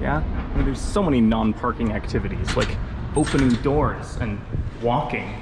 Yeah? I mean, there's so many non-parking activities, like opening doors and walking